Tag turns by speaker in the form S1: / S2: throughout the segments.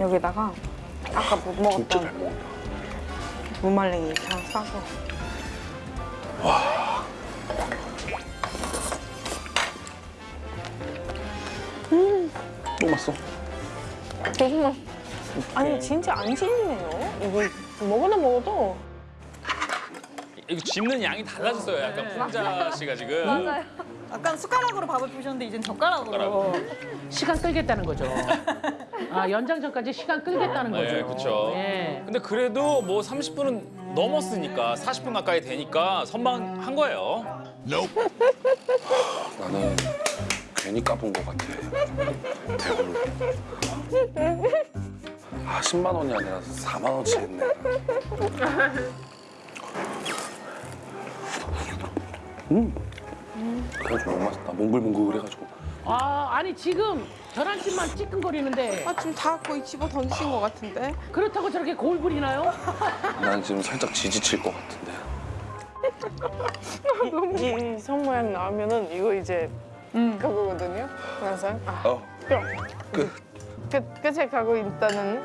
S1: 여기다가 아까 못 먹었던. 무말랭이 다 싸서.
S2: 너무 맛있어.
S1: 너무 맛 아니 진짜 안 질리네요. 이거 먹어도 먹어도
S3: 이거 집는 양이 달라졌어요. 약간 풍자 씨가 지금.
S4: 맞아요.
S5: 약간 숟가락으로 밥을 부셨는데 이젠 젓가락으로.
S6: 시간 끌겠다는 거죠. 아 연장 전까지 시간 끌겠다는 거죠.
S3: 네, 그쵸.
S6: 예.
S3: 근데 그래도 뭐 30분은 넘었으니까 40분 가까이 되니까 선방한 거예요.
S2: 나는 괜히 까본 것 같아. 대구를. 아 10만 원이 아니라 4만 원치 했네. 음. 그래가지고 너무 맛있다. 몽글몽글 해가지고.
S6: 아 아니 지금 계란찜만 찌끈거리는데
S1: 아 지금 다 거의 집어 던지신 것 같은데
S6: 그렇다고 저렇게 부리나요?
S2: 난 지금 살짝 지지칠 것 같은데.
S1: 이선 모양 나오면은 이거 이제 그거거든요 항상 아
S2: 어. 끝.
S1: 끝, 끝에 가고 있다는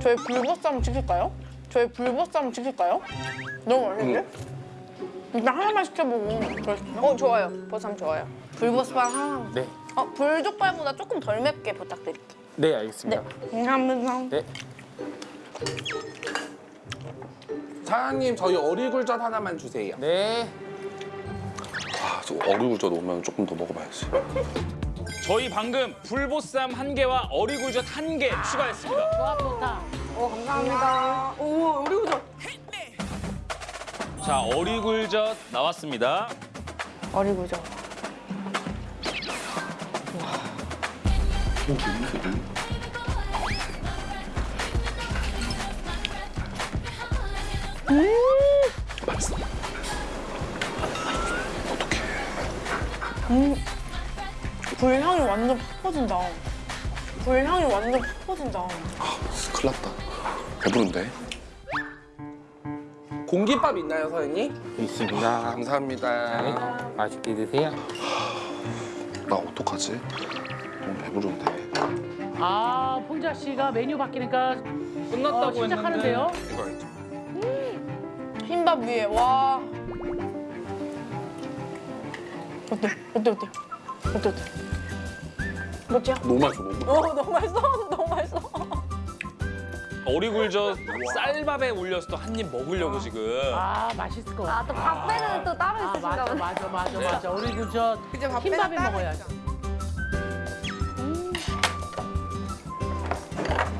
S1: 저희 불보쌈 시킬까요? 저희 불보쌈 시킬까요? 너무 맛있는데? 일단 하나만 시켜보고 그러시죠? 어 좋아요 보쌈 좋아요 불보쌈 하나
S7: 네.
S1: 어 불족발보다 조금 덜 맵게 부탁드릴게요
S7: 네, 알겠습니다.
S1: 감사합니다
S7: 네.
S2: 사장님 저희 어리굴젓 하나만 주세요.
S7: 네.
S2: 아, 저 어리굴젓 오면 조금 더 먹어봐야지.
S3: 저희 방금 불보쌈 한 개와 어리굴젓 한 개 추가했습니다.
S6: 좋아 좋다.
S1: 감사합니다 오 우리 우선
S3: 자, 어리굴젓 나왔습니다.
S1: 어리구죠
S2: 맛있어. 어떡해.
S1: 불향이 완전 팍 퍼진다 불향이 완전 팍 퍼진다
S2: 아, 큰일 났다. 배부른데? 공깃밥 있나요, 사장님?
S7: 있습니다.
S2: 감사합니다.
S7: 네. 맛있게 드세요.
S2: 나 어떡하지? 너무 배부른데.
S6: 아 풍자 씨가 메뉴 바뀌니까
S3: 끝났다고
S6: 어, 시작하는데요.
S3: 이거 알죠?
S1: 흰밥 위에 와 어때 어때 어때 어때 어때 멋지야?
S2: 너무 맛있어, 너무 맛있어.
S1: 어 너무 맛있어 어
S3: 어리굴젓 쌀밥에 올려서 또 한 입 먹으려고 지금.
S6: 아 맛있을 것 같아.
S4: 아, 또 밥배는 또 따로
S6: 아
S4: 있으신가
S6: 맞아
S4: 보네.
S6: 맞아 맞아 맞아. 그저
S1: 이제 밥
S6: 흰밥에 먹어야지.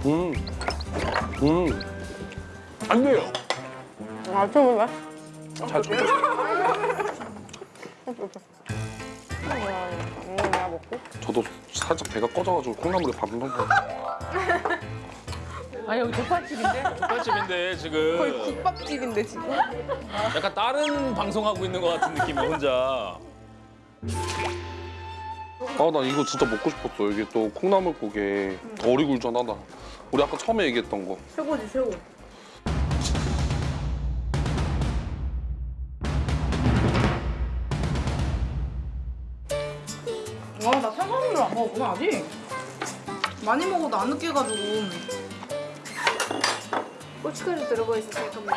S2: 음. 음. 안 돼요.
S1: 아 정말
S2: 잘 쳐. 저도 살짝 배가 꺼져가지고 콩나물에 밥을 먹고.
S6: 아 여기 족발집인데.
S3: 족발집인데 지금
S1: 거의 국밥집인데 지금
S3: 약간 다른 방송하고 있는 것 같은 느낌이 혼자.
S2: 아, 나 이거 진짜 먹고 싶었어. 이게 또 콩나물국에 어리굴젓 하나. 우리 아까 처음에 얘기했던 거.
S1: 최고지 최고
S5: 아나 사과물을 안 먹었구나 아직. 많이 먹어도 안 느껴가지고.
S4: 고춧가루 들어가 있어서 약간 뭐